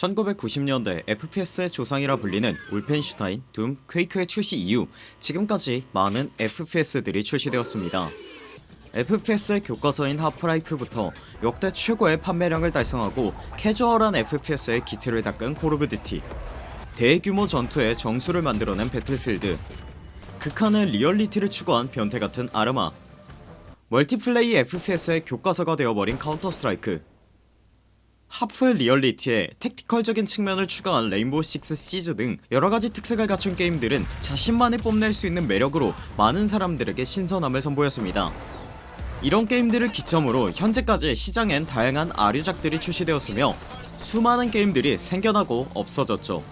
1990년대 FPS의 조상이라 불리는 울펜슈타인, 둠, 퀘이크의 출시 이후 지금까지 많은 FPS들이 출시되었습니다. FPS의 교과서인 하프라이프부터 역대 최고의 판매량을 달성하고 캐주얼한 FPS의 기틀을 닦은 콜 오브 듀티 대규모 전투의 정수를 만들어낸 배틀필드 극한의 리얼리티를 추구한 변태같은 아르마 multiplay FPS의 교과서가 되어버린 카운터 스트라이크 하프의 리얼리티에 tactical적인 측면을 추가한 레인보우 식스 시즈 등 여러가지 특색을 갖춘 게임들은 자신만이 뽐낼 수 있는 매력으로 많은 사람들에게 신선함을 선보였습니다. 이런 게임들을 기점으로 현재까지 시장엔 다양한 아류작들이 출시되었으며 수많은 게임들이 생겨나고 없어졌죠.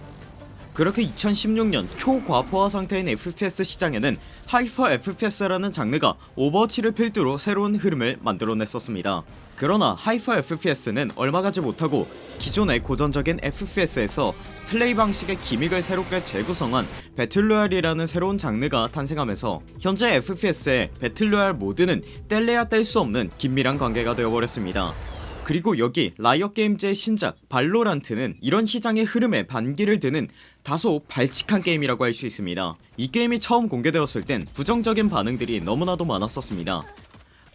그렇게 2016년 초과포화 상태인 FPS 시장에는 hyper FPS라는 장르가 오버워치를 필두로 새로운 흐름을 만들어냈었습니다 그러나 hyper FPS는 얼마 가지 못하고 기존의 고전적인 FPS에서 플레이 방식의 gimmick을 새롭게 재구성한 battle royale이라는 새로운 장르가 탄생하면서 현재 FPS의 battle royale 모드는 뗄래야 뗄 수 없는 긴밀한 관계가 되어버렸습니다. 그리고 여기 라이엇게임즈의 신작 발로란트는 이런 시장의 흐름에 반기를 드는 다소 발칙한 게임이라고 할 수 있습니다. 이 게임이 처음 공개되었을 땐 부정적인 반응들이 너무나도 많았었습니다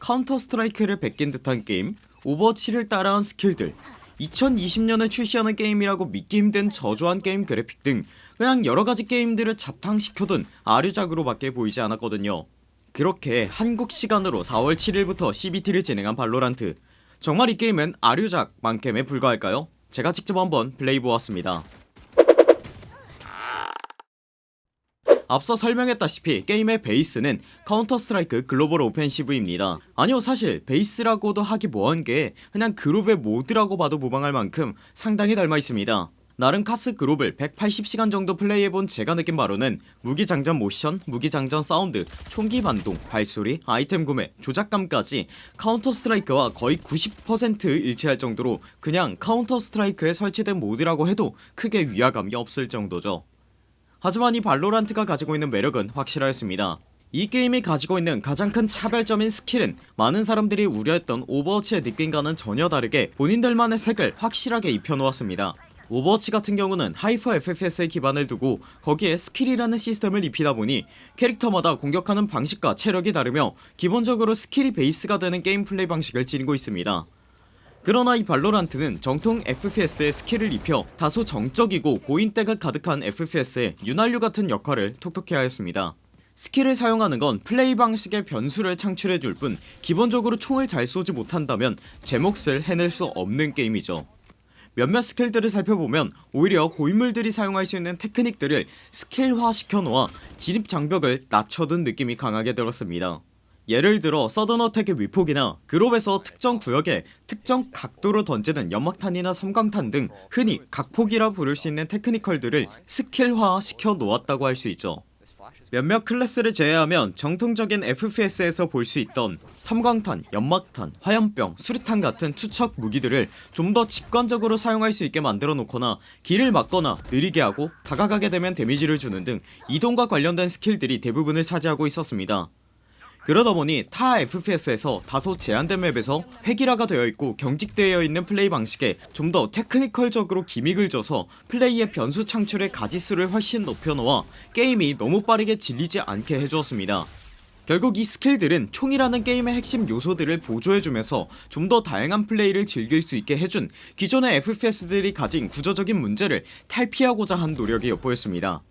카운터 스트라이크를 베낀 듯한 게임 오버워치를 따라한 스킬들 2020년에 출시하는 게임이라고 믿기 힘든 저조한 게임 그래픽 등 그냥 여러가지 게임들을 잡탕시켜둔 아류작으로 밖에 보이지 않았거든요. 그렇게 한국 시간으로 4월 7일부터 CBT를 진행한 발로란트. 정말 이 게임은 아류작 만큼에 불과할까요? 제가 직접 한번 플레이보았습니다 앞서 설명했다시피 게임의 베이스는 카운터 스트라이크 글로벌 오펜시브입니다. 아니요 사실 베이스라고도 하기 뭐한게 그냥 글옵의 모드라고 봐도 무방할 만큼 상당히 닮아있습니다. 나름 카스 글옵을 180시간 정도 플레이해본 제가 느낀 바로는 무기장전 모션, 무기장전 사운드, 총기 반동, 발소리, 아이템 구매, 조작감까지 카운터 스트라이크와 거의 90% 일치할 정도로 그냥 카운터 스트라이크에 설치된 모드라고 해도 크게 위화감이 없을 정도죠 하지만 이 발로란트가 가지고 있는 매력은 확실하였습니다. 이 게임이 가지고 있는 가장 큰 차별점인 스킬은 많은 사람들이 우려했던 오버워치의 느낌과는 전혀 다르게 본인들만의 색을 확실하게 입혀놓았습니다. 오버워치 같은 경우는 hyper FPS에 기반을 두고 거기에 스킬이라는 시스템을 입히다 보니 캐릭터마다 공격하는 방식과 체력이 다르며 기본적으로 스킬이 베이스가 되는 게임 플레이 방식을 지니고 있습니다 그러나 이 발로란트는 정통 FPS에 스킬을 입혀 다소 정적이고 고인때가 가득한 FPS에 윤활유 같은 역할을 톡톡히 하였습니다. 스킬을 사용하는 건 플레이 방식의 변수를 창출해줄 뿐 기본적으로 총을 잘 쏘지 못한다면 제 몫을 해낼 수 없는 게임이죠. 몇몇 스킬들을 살펴보면 오히려 고인물들이 사용할 수 있는 테크닉들을 스킬화 시켜놓아 진입장벽을 낮춰둔 느낌이 강하게 들었습니다 예를 들어 서든어택의 위폭이나 글옵에서 특정 구역에 특정 각도로 던지는 연막탄이나 섬광탄 등 흔히 각폭이라 부를 수 있는 technical들을 스킬화 시켜 놓았다고 할 수 있죠. 몇몇 클래스를 제외하면 정통적인 FPS에서 볼 수 있던 섬광탄, 연막탄, 화염병, 수류탄 같은 투척 무기들을 좀 더 직관적으로 사용할 수 있게 만들어 놓거나 길을 막거나 느리게 하고 다가가게 되면 데미지를 주는 등 이동과 관련된 스킬들이 대부분을 차지하고 있었습니다 그러다 보니 타 FPS에서 다소 제한된 맵에서 획일화가 되어있고 경직되어 있는 플레이 방식에 좀 더 technical적으로 gimmick을 줘서 플레이의 변수 창출의 가지수를 훨씬 높여놓아 게임이 너무 빠르게 질리지 않게 해주었습니다. 결국 이 스킬들은 총이라는 게임의 핵심 요소들을 보조해주면서 좀 더 다양한 플레이를 즐길 수 있게 해준 기존의 FPS들이 가진 구조적인 문제를 탈피하고자 한 노력이 엿보였습니다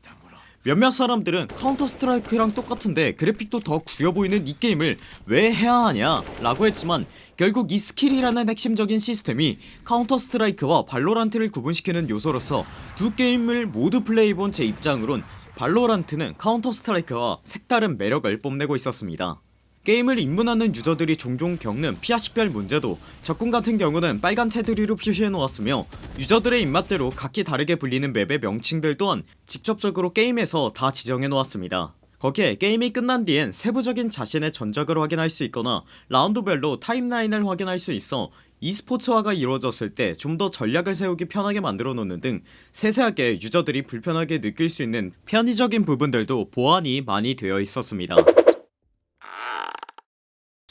몇몇 사람들은 카운터 스트라이크랑 똑같은데 그래픽도 더 구려보이는 이 게임을 왜 해야 하냐 라고 했지만 결국 이 스킬이라는 핵심적인 시스템이 카운터 스트라이크와 발로란트를 구분시키는 요소로서 두 게임을 모두 플레이해본 제 입장으론 발로란트는 카운터 스트라이크와 색다른 매력을 뽐내고 있었습니다 게임을 입문하는 유저들이 종종 겪는 피아식별 문제도 적군 같은 경우는 빨간 테두리로 표시해놓았으며 유저들의 입맛대로 각기 다르게 불리는 맵의 명칭들 또한 직접적으로 게임에서 다 지정해놓았습니다. 거기에 게임이 끝난 뒤엔 세부적인 자신의 전적을 확인할 수 있거나 라운드별로 timeline을 확인할 수 있어 e스포츠화가 이루어졌을 때 좀 더 전략을 세우기 편하게 만들어 놓는 등 세세하게 유저들이 불편하게 느낄 수 있는 편의적인 부분들도 보완이 많이 되어 있었습니다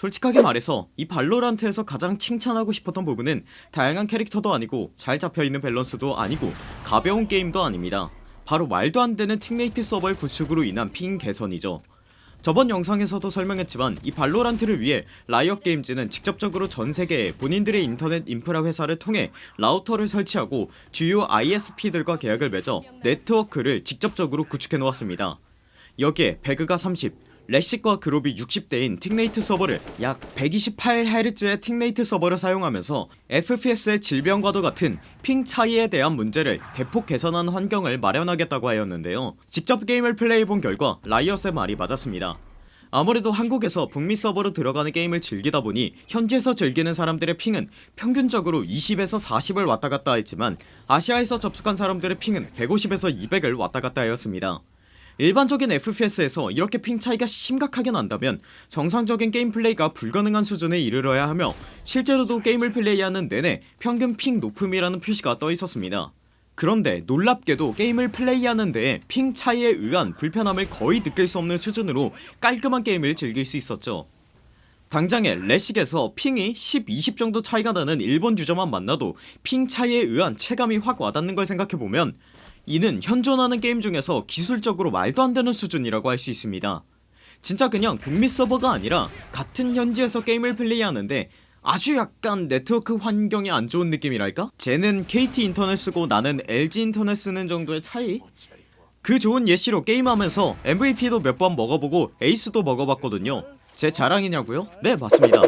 솔직하게 말해서 이 발로란트에서 가장 칭찬하고 싶었던 부분은 다양한 캐릭터도 아니고 잘 잡혀있는 밸런스도 아니고 가벼운 게임도 아닙니다. 바로 말도 안되는 tick rate 서버의 구축으로 인한 핑 개선이죠. 저번 영상에서도 설명했지만 이 발로란트를 위해 라이엇 게임즈는 직접적으로 전세계에 본인들의 인터넷 인프라 회사를 통해 라우터를 설치하고 주요 ISP들과 계약을 맺어 네트워크를 직접적으로 구축해 놓았습니다. 여기에 배그가 30 레식과 글옵이 60대인 tick rate 서버를 약 128Hz의 tick rate 서버를 사용하면서 FPS의 질병과도 같은 핑 차이에 대한 문제를 대폭 개선한 환경을 마련하겠다고 하였는데요. 직접 게임을 플레이해본 결과 라이엇의 말이 맞았습니다. 아무래도 한국에서 북미 서버로 들어가는 게임을 즐기다 보니 현지에서 즐기는 사람들의 핑은 평균적으로 20에서 40을 왔다갔다 했지만 아시아에서 접속한 사람들의 핑은 150에서 200을 왔다갔다 하였습니다 일반적인 FPS에서 이렇게 핑 차이가 심각하게 난다면 정상적인 게임 플레이가 불가능한 수준에 이르러야 하며 실제로도 게임을 플레이하는 내내 평균 핑 높음이라는 표시가 떠있었습니다. 그런데 놀랍게도 게임을 플레이하는 데에 핑 차이에 의한 불편함을 거의 느낄 수 없는 수준으로 깔끔한 게임을 즐길 수 있었죠. 당장에 레식에서 핑이 10, 20 정도 차이가 나는 일본 유저만 만나도 핑 차이에 의한 체감이 확 와닿는 걸 생각해보면 이는 현존하는 게임 중에서 기술적으로 말도 안되는 수준이라고 할 수 있습니다 진짜 그냥 북미 서버가 아니라 같은 현지에서 게임을 플레이하는데 아주 약간 네트워크 환경이 안 좋은 느낌이랄까? 쟤는 KT 인터넷 쓰고 나는 LG 인터넷 쓰는 정도의 차이? 그 좋은 예시로 게임하면서 MVP도 몇 번 먹어보고 에이스도 먹어봤거든요 제 자랑이냐고요? 네 맞습니다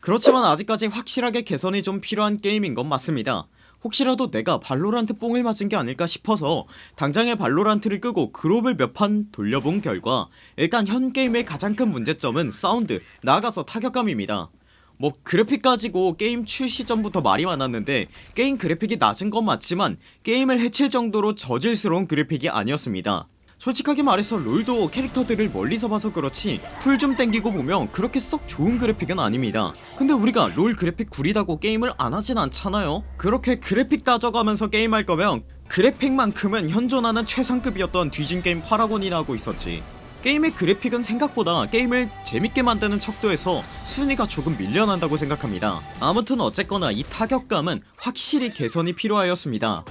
그렇지만 아직까지 확실하게 개선이 좀 필요한 게임인 건 맞습니다 혹시라도 내가 발로란트 뽕을 맞은 게 아닐까 싶어서 당장에 발로란트를 끄고 글옵을 몇 판 돌려본 결과 일단 현 게임의 가장 큰 문제점은 사운드 나아가서 타격감입니다. 뭐 그래픽 가지고 게임 출시 전부터 말이 많았는데 게임 그래픽이 낮은 건 맞지만 게임을 해칠 정도로 저질스러운 그래픽이 아니었습니다 솔직하게 말해서 롤도 캐릭터들을 멀리서 봐서 그렇지 풀 좀 땡기고 보면 그렇게 썩 좋은 그래픽은 아닙니다. 근데 우리가 롤 그래픽 구리다고 게임을 안하진 않잖아요. 그렇게 그래픽 따져가면서 게임할 거면 그래픽만큼은 현존하는 최상급이었던 뒤진 게임 파라곤이나 하고 있었지. 게임의 그래픽은 생각보다 게임을 재밌게 만드는 척도에서 순위가 조금 밀려난다고 생각합니다. 아무튼 어쨌거나 이 타격감은 확실히 개선이 필요하였습니다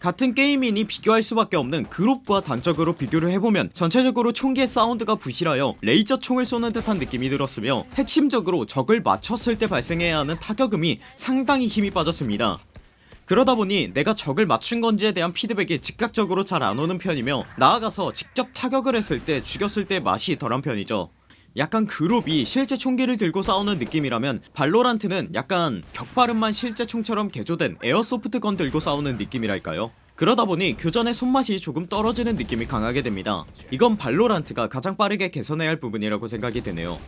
같은 게임이니 비교할 수밖에 없는 그룹과 단적으로 비교를 해보면 전체적으로 총기의 사운드가 부실하여 레이저 총을 쏘는 듯한 느낌이 들었으며 핵심적으로 적을 맞췄을 때 발생해야 하는 타격음이 상당히 힘이 빠졌습니다. 그러다보니 내가 적을 맞춘 건지에 대한 피드백이 즉각적으로 잘 안오는 편이며 나아가서 직접 타격을 했을 때 죽였을 때 맛이 덜한 편이죠 약간 그룹이 실제 총기를 들고 싸우는 느낌이라면 발로란트는 약간 격발음만 실제 총처럼 개조된 에어소프트건 들고 싸우는 느낌이랄까요? 그러다보니 교전의 손맛이 조금 떨어지는 느낌이 강하게 됩니다. 이건 발로란트가 가장 빠르게 개선해야 할 부분이라고 생각이 되네요.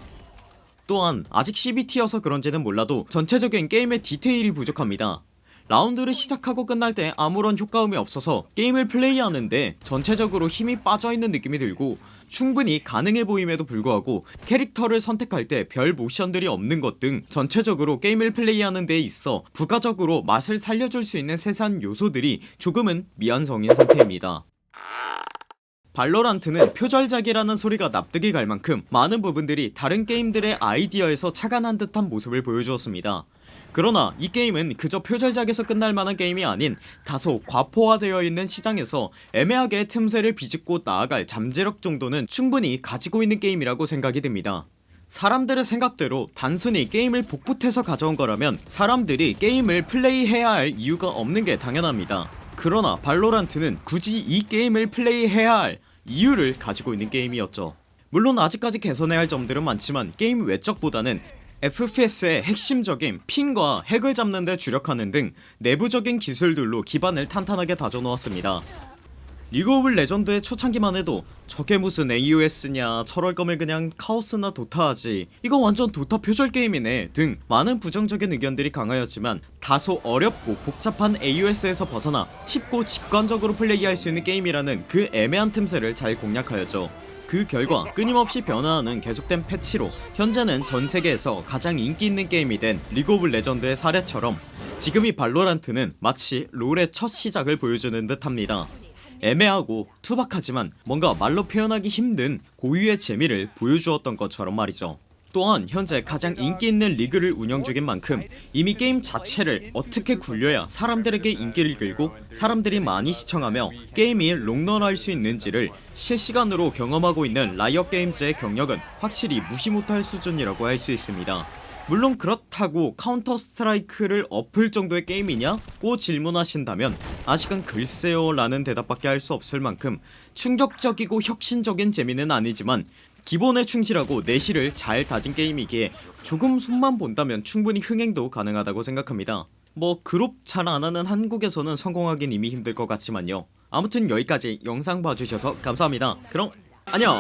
또한 아직 CBT여서 그런지는 몰라도 전체적인 게임의 디테일이 부족합니다. 라운드를 시작하고 끝날 때 아무런 효과음이 없어서 게임을 플레이하는데 전체적으로 힘이 빠져있는 느낌이 들고 충분히 가능해 보임에도 불구하고 캐릭터를 선택할 때 별 모션들이 없는 것 등 전체적으로 게임을 플레이하는 데 있어 부가적으로 맛을 살려줄 수 있는 세세한 요소들이 조금은 미완성인 상태입니다. 발로란트는 표절작이라는 소리가 납득이 갈 만큼 많은 부분들이 다른 게임들의 아이디어에서 착안한 듯한 모습을 보여주었습니다 그러나 이 게임은 그저 표절작에서 끝날 만한 게임이 아닌 다소 과포화되어 있는 시장에서 애매하게 틈새를 비집고 나아갈 잠재력 정도는 충분히 가지고 있는 게임이라고 생각이 듭니다. 사람들의 생각대로 단순히 게임을 복붙해서 가져온 거라면 사람들이 게임을 플레이해야 할 이유가 없는 게 당연합니다. 그러나 발로란트는 굳이 이 게임을 플레이해야 할 이유를 가지고 있는 게임이었죠. 물론 아직까지 개선해야 할 점들은 많지만 게임 외적보다는 FPS의 핵심적인 핑과 핵을 잡는데 주력하는 등 내부적인 기술들로 기반을 탄탄하게 다져놓았습니다. 리그 오브 레전드의 초창기만 해도 저게 무슨 AOS냐 저럴 거면 그냥 카오스나 도타 하지 이거 완전 도타 표절 게임이네 등 많은 부정적인 의견들이 강하였지만 다소 어렵고 복잡한 AOS에서 벗어나 쉽고 직관적으로 플레이할 수 있는 게임이라는 그 애매한 틈새를 잘 공략하였죠 그 결과 끊임없이 변화하는 계속된 패치로 현재는 전세계에서 가장 인기있는 게임이 된 리그 오브 레전드의 사례처럼 지금 이 발로란트는 마치 롤의 첫 시작을 보여주는 듯 합니다. 애매하고 투박하지만 뭔가 말로 표현하기 힘든 고유의 재미를 보여주었던 것처럼 말이죠 또한 현재 가장 인기 있는 리그를 운영 중인 만큼 이미 게임 자체를 어떻게 굴려야 사람들에게 인기를 끌고 사람들이 많이 시청하며 게임이 롱런할 수 있는지를 실시간으로 경험하고 있는 라이엇 게임즈의 경력은 확실히 무시 못할 수준이라고 할 수 있습니다. 물론 그렇다고 카운터 스트라이크를 엎을 정도의 게임이냐고 질문하신다면 아직은 글쎄요 라는 대답밖에 할 수 없을 만큼 충격적이고 혁신적인 재미는 아니지만 기본에 충실하고 내실을 잘 다진 게임이기에 조금 손만 본다면 충분히 흥행도 가능하다고 생각합니다. 뭐 글옵 잘 안하는 한국에서는 성공하긴 이미 힘들 것 같지만요. 아무튼 여기까지 영상 봐주셔서 감사합니다. 그럼 안녕